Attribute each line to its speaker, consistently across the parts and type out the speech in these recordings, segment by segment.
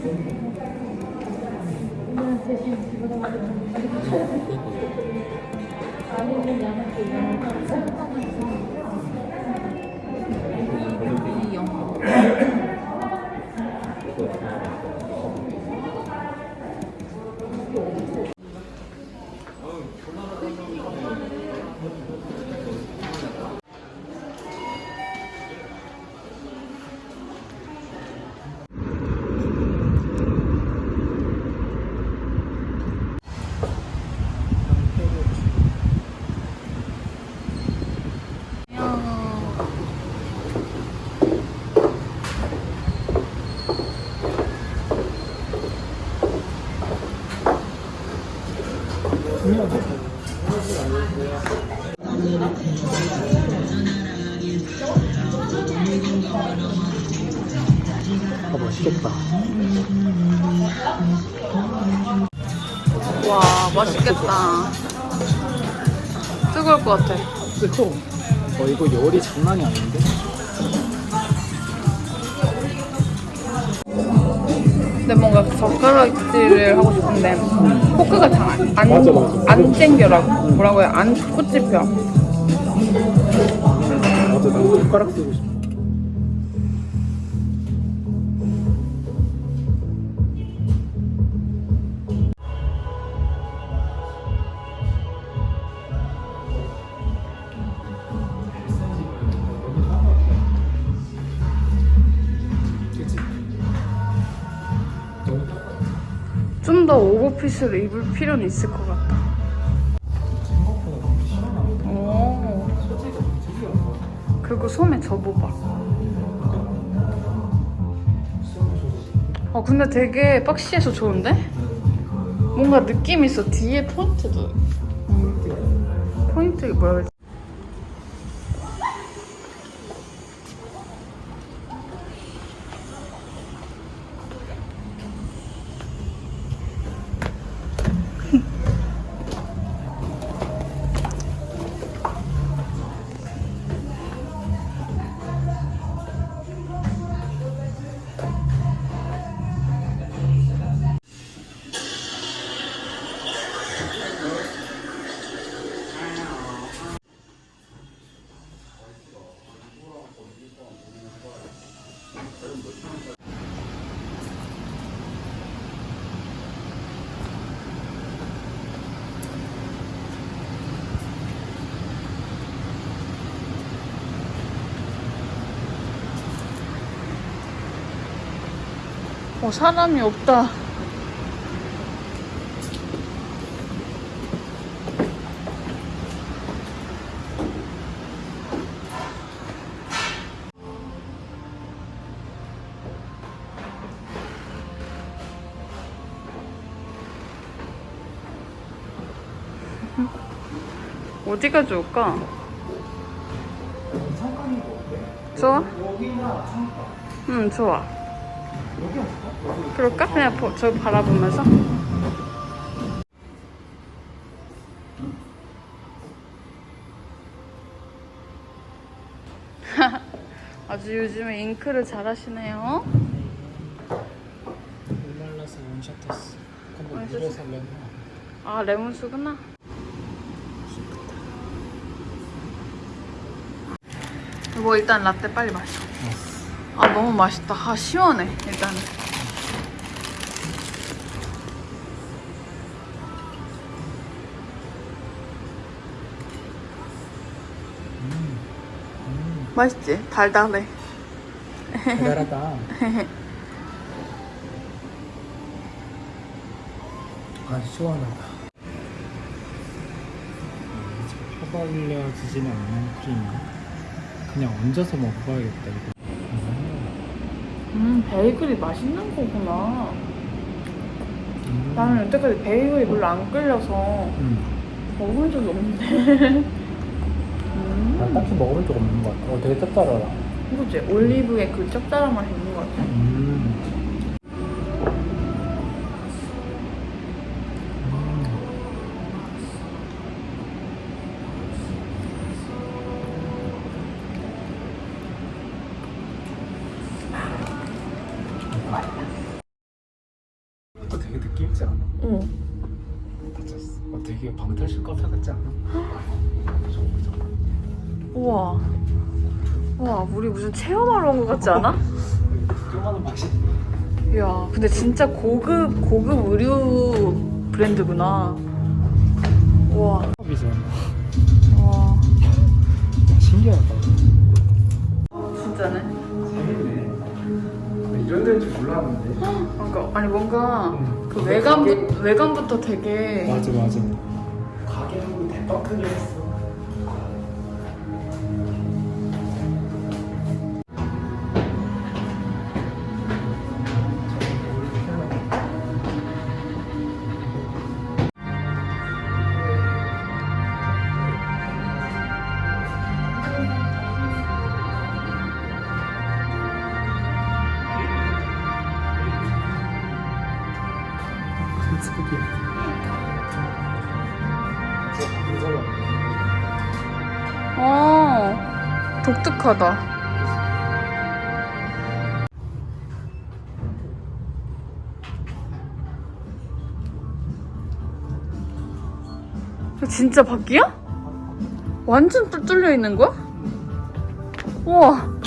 Speaker 1: あれに
Speaker 2: やらなきゃ
Speaker 1: いけない。 맛있겠다. 뜨거울 것 같아.
Speaker 2: 그쵸? 어 이거 열이 장난이 아닌데?
Speaker 1: 근데 뭔가 젓가락질을 하고 싶은데 포크가 잘안 안,
Speaker 2: 맞아, 맞아.
Speaker 1: 안 땡겨라고 뭐라고 해요? 안 꽂집혀.
Speaker 2: 맞아 난 손가락 쓰고 싶어.
Speaker 1: 좀 더 오버핏을 입을 필요는 있을 것 같다. 오. 그리고 소매 접어봐. 어 근데 되게 박시해서 좋은데? 뭔가 느낌 있어. 뒤에 포인트도. 음. 포인트 뭐라 그러지? 어 사람이 없다. 어디가 좋을까? 좋아? 응, 좋아. 그럴까? 그냥 보, 저 바라보면서? 아주 요즘에 잉크를 잘 하시네요.
Speaker 2: 말라서 원샷 했어. 근데
Speaker 1: 원샷?
Speaker 2: 물에서 렌
Speaker 1: 아, 레몬수구나. 이거 일단 라떼 빨리 마셔. 아, 너무 맛있다. 아, 시원해, 일단은. 맛있지? 달달해.
Speaker 2: 달달하다. 아 시원하다. 펴발려 지지는 않는 크림이야. 그냥 얹어서 먹어봐야겠다 이거.
Speaker 1: 음, 베이글이 맛있는 거구나.
Speaker 2: 음.
Speaker 1: 나는 여태까지 베이글이 별로 안 끌려서
Speaker 2: 음.
Speaker 1: 먹은 적이 없는데.
Speaker 2: 난
Speaker 1: 음,
Speaker 2: 딱히 먹어본 적 없는 것 같아. 어, 되게 짭짤하다.
Speaker 1: 그치? 올리브에 그 짭짤한 맛이 있는 것 같아.
Speaker 2: 되게 느낌 있지 않아?
Speaker 1: 어.
Speaker 2: 맞았어. 어, 되게 방탈출 카페 같지 않아?
Speaker 1: 우와. 우와, 우리 무슨 체험하러 온 것 같지 않아?
Speaker 2: 조그마한 맛이.
Speaker 1: 이야, 근데 진짜 고급, 고급 의류 브랜드구나. 우와. 우와.
Speaker 2: 신기하다.
Speaker 1: 진짜네.
Speaker 2: 재밌네. 이런 데인 줄 몰랐는데.
Speaker 1: 그러니까, 아니, 뭔가
Speaker 2: 응.
Speaker 1: 그 외관부, 외관부터 되게.
Speaker 2: 맞아 맞아. 가게하고 대박 크게 했어.
Speaker 1: 어, 독특하다. 진짜 바퀴야? 완전 뚫- 뚫려 있는 거야? 우와.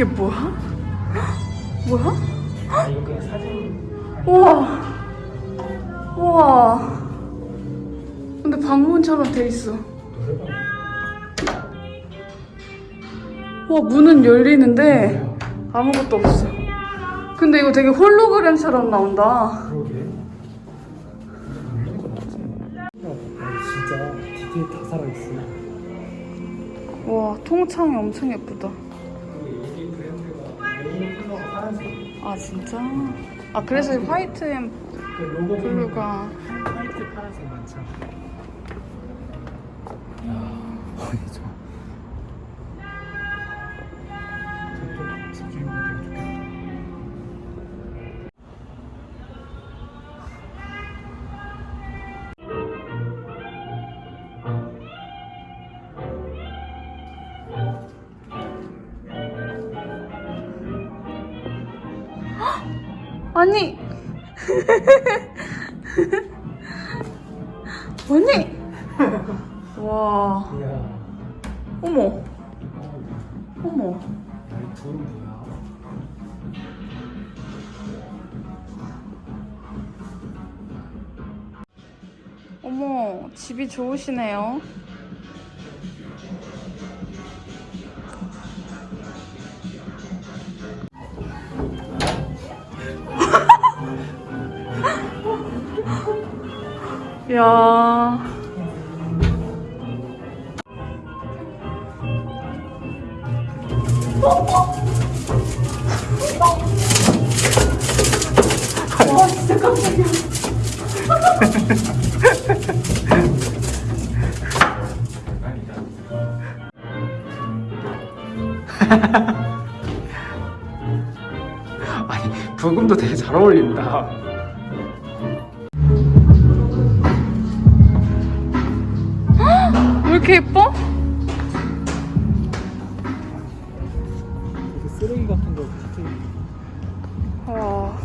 Speaker 1: 이게 뭐야? 뭐야?
Speaker 2: 아 이거 그냥 사진.
Speaker 1: 우와. 우와. 근데 방문처럼 돼 있어. 와, 문은 열리는데 아무것도 없어. 근데 이거 되게 홀로그램처럼 나온다.
Speaker 2: 그러게. 진짜 디테일 다 살아 있어.
Speaker 1: 와, 통창이 엄청 예쁘다. 아, 진짜? 아, 그래서 이 화이트
Speaker 2: 앤그 로고
Speaker 1: 블루가.
Speaker 2: 화이트 파란색 많잖아. 야,
Speaker 1: 아니! 아니! 와, 어머, 어머. 어머, 집이 좋으시네요. 야.
Speaker 2: 아니 부금도 되게 잘 어울린다.
Speaker 1: 이렇게 예뻐?
Speaker 2: 쓰레기 같은 거 디테일.
Speaker 1: 와.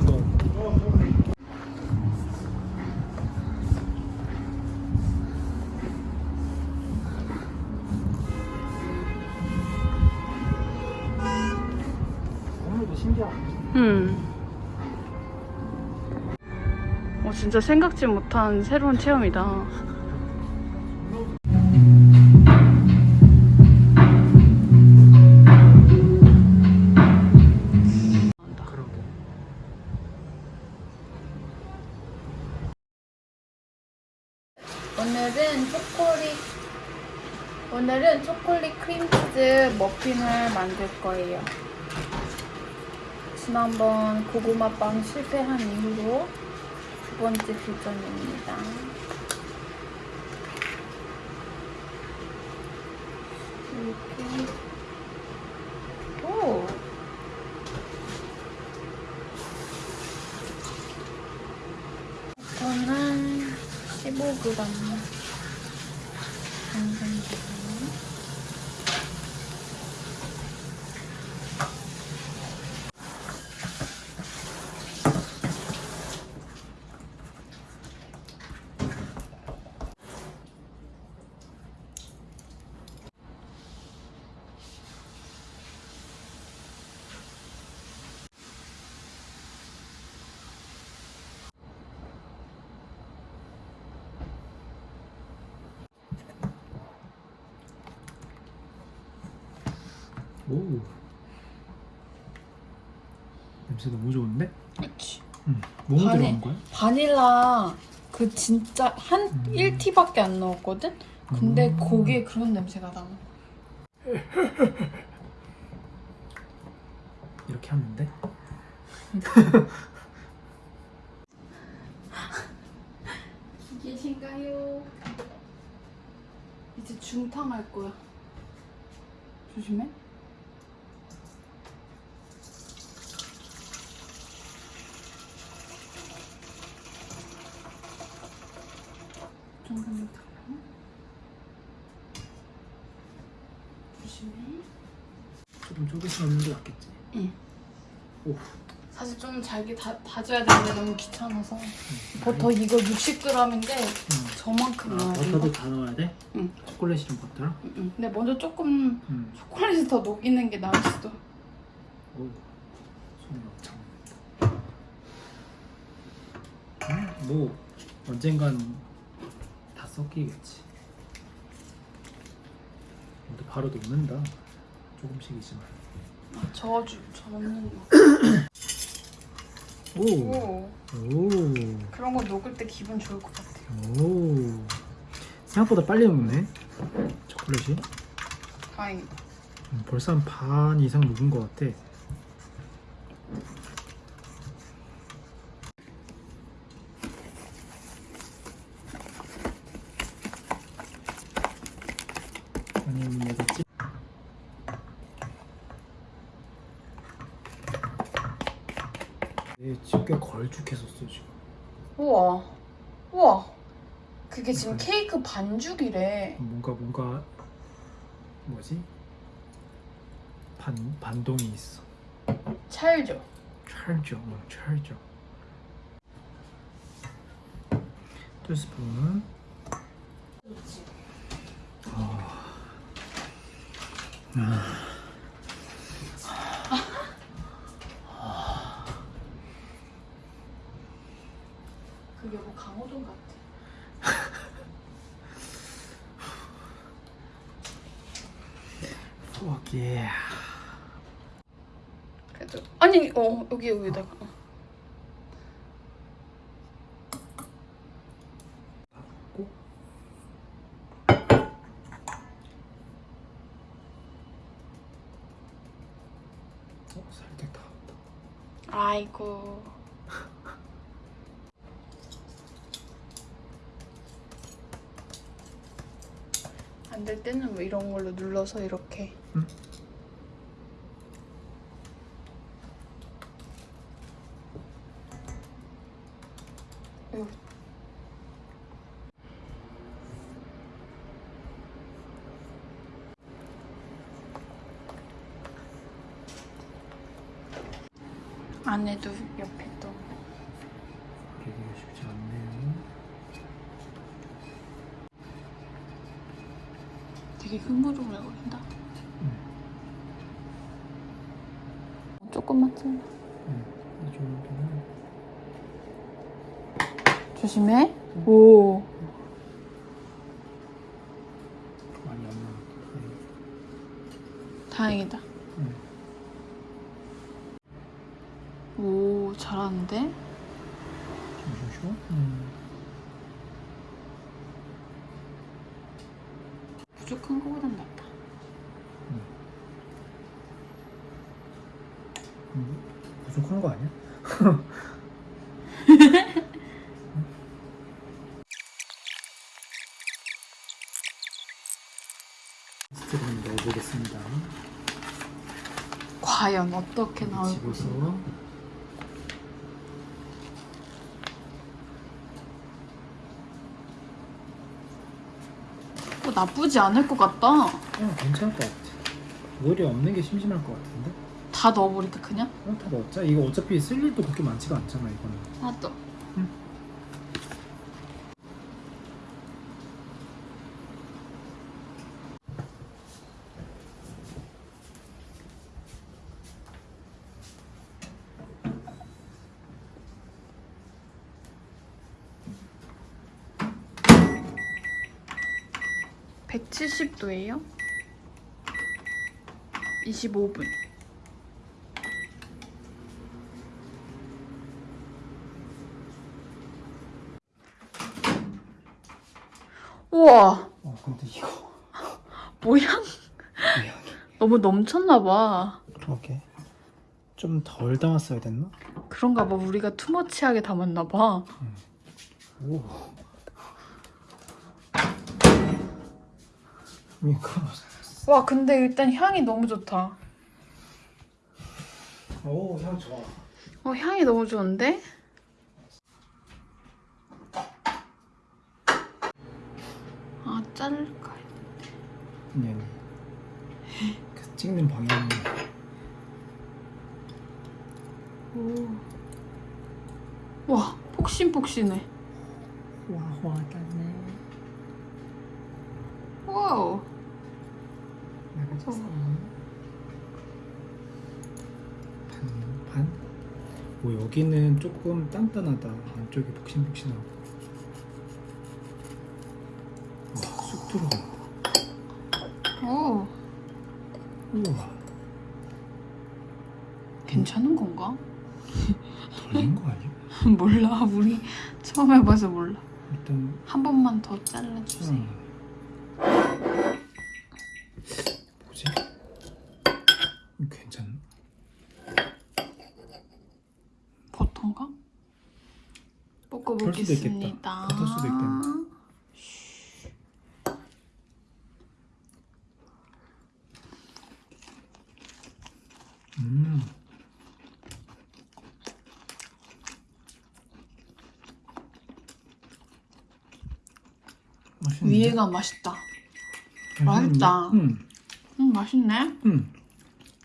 Speaker 1: 음. 어, 진짜 생각지 못한 새로운 체험이다. 머핀을 만들 거예요. 지난번 고구마 빵 실패한 이후로 두 번째 도전입니다. 이렇게. 오. 이거는 15g. 정도.
Speaker 2: 오 냄새 너무 좋은데?
Speaker 1: 그렇지.
Speaker 2: 응. 뭐
Speaker 1: 바니-
Speaker 2: 들어간 거야?
Speaker 1: 바닐라 그 진짜 한
Speaker 2: 음.
Speaker 1: 1티밖에 안 넣었거든? 근데
Speaker 2: 음.
Speaker 1: 거기에 그런 냄새가 나.
Speaker 2: 이렇게 하면 돼?
Speaker 1: 계신가요? 이제 중탕 할 거야. 조심해. 정도면 되나? 조심해.
Speaker 2: 조금 조금씩 넣는 게 낫겠지
Speaker 1: 응.
Speaker 2: 오
Speaker 1: 사실 좀 잘게 다, 다져야 되는데 너무 귀찮아서 버터 이거 60g인데
Speaker 2: 응.
Speaker 1: 저만큼
Speaker 2: 아,
Speaker 1: 넣어야
Speaker 2: 버터도.
Speaker 1: 다
Speaker 2: 넣어야 돼?
Speaker 1: 응.
Speaker 2: 초콜릿이랑 버터랑?
Speaker 1: 응, 응. 근데 먼저 조금
Speaker 2: 응.
Speaker 1: 초콜릿을 더 녹이는 게 나을 수도.
Speaker 2: 오 손이 엄청 음, 뭐 언젠간 다 섞이겠지 근데 바로 녹는다 조금씩이지만
Speaker 1: 아, 저어주, 저는
Speaker 2: 오.
Speaker 1: 오
Speaker 2: 오.
Speaker 1: 그런 거 녹을 때 기분 좋을 것 같아.
Speaker 2: 오. 생각보다 빨리 녹네 초콜릿이
Speaker 1: 다행이다.
Speaker 2: 음, 벌써 한 반 이상 녹은 것 같아 아니면 내가 찌... 내 집게 걸쭉했었어 지금.
Speaker 1: 우와, 우와. 그게 지금 케이크 반죽이래.
Speaker 2: 뭔가 뭔가 뭐지? 반 반동이 있어.
Speaker 1: 찰죠.
Speaker 2: 찰져 어, 찰져 두 스푼.
Speaker 1: 그게 뭐 강호동 같아.
Speaker 2: 오케이
Speaker 1: 그래도 아니 어 여기 여기다가. 어.
Speaker 2: 꼭 어, 살짝 닿았다
Speaker 1: 아이고. 안 될 때는 뭐 이런 눌러서 이렇게.
Speaker 2: 응.
Speaker 1: 요. 안에도 옆에 또
Speaker 2: 되게 쉽지 않네요
Speaker 1: 되게 흐물흐물거린다.
Speaker 2: 응.
Speaker 1: 조금만 찔러.
Speaker 2: 응. 이 정도는
Speaker 1: 조심해. 오.
Speaker 2: 많이 안 나왔다
Speaker 1: 다행이다.
Speaker 2: 응.
Speaker 1: 오, 잘하는데?
Speaker 2: 좀 쉬워? 응.
Speaker 1: 부족한 거보단 낫다.
Speaker 2: 음, 부족한 거 아니야? 스트를 넣어보겠습니다.
Speaker 1: 과연 어떻게 나올 것인가?
Speaker 2: 어,
Speaker 1: 나쁘지 않을 것 같다.
Speaker 2: 어, 괜찮을 것 같아. 오히려 없는 게 심심할 것 같은데?
Speaker 1: 다 넣어버릴까 그냥?
Speaker 2: 어, 다 넣었자. 이거 어차피 쓸 일도 그렇게 많지가 않잖아, 이거는.
Speaker 1: 하나 170도예요? 25분. 우와,
Speaker 2: 어, 근데 이거.
Speaker 1: 모양 너무 넘쳤나 봐.
Speaker 2: 그러게. 좀 덜 담았어야 됐나?
Speaker 1: 그런가 봐. 우리가 투머치하게 담았나 봐.
Speaker 2: 오. 이거.
Speaker 1: 와, 근데 일단 향이 너무 좋다.
Speaker 2: 오, 향 좋아.
Speaker 1: 어, 향이 너무 좋은데? 아, 자를까?
Speaker 2: 아니, 아니. 그 찍는 방향이.
Speaker 1: 오. 와, 폭신폭신해.
Speaker 2: 와와하네.
Speaker 1: wow.
Speaker 2: 나가졌어. 반, 반? 오, 여기는 조금 단단하다. 안쪽이 폭신폭신하고. 와, 쑥 들어간다.
Speaker 1: 오,
Speaker 2: 우와,
Speaker 1: 괜찮은 건가?
Speaker 2: 덜린 거 아니야?
Speaker 1: 몰라, 우리 처음 해봐서 몰라.
Speaker 2: 일단,
Speaker 1: 한 번만 더 잘라주세요.
Speaker 2: 음. 뭐지? 이거 괜찮나?
Speaker 1: 버터인가?
Speaker 2: 그럴 수도 있겠다.
Speaker 1: 볶아보겠습니다.
Speaker 2: 버터 수도 있겠네. 음. 맛있는데?
Speaker 1: 위에가 맛있다. 맛있다.
Speaker 2: 음,
Speaker 1: 음, 맛있네.
Speaker 2: 음,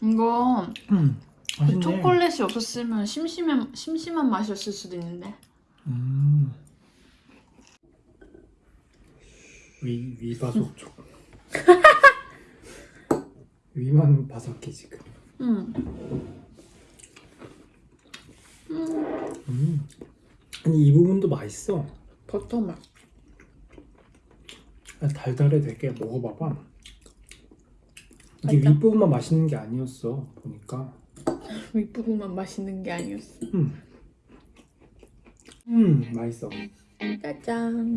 Speaker 1: 이거
Speaker 2: 음.
Speaker 1: 그
Speaker 2: 맛있네.
Speaker 1: 초콜릿이 없었으면 심심한 심심한 맛이었을 수도 있는데.
Speaker 2: 위 위바속촉. 위만 바삭해 지금.
Speaker 1: 음.
Speaker 2: 음. 아니 이 부분도 맛있어.
Speaker 1: 버터 맛.
Speaker 2: 아, 달달해 되게 먹어봐봐. 이게. 윗부분만 맛있는 게 아니었어 보니까.
Speaker 1: 윗부분만 맛있는 게 아니었어.
Speaker 2: 음. 음 맛있어.
Speaker 1: 짜잔.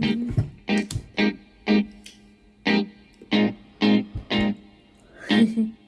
Speaker 1: mhm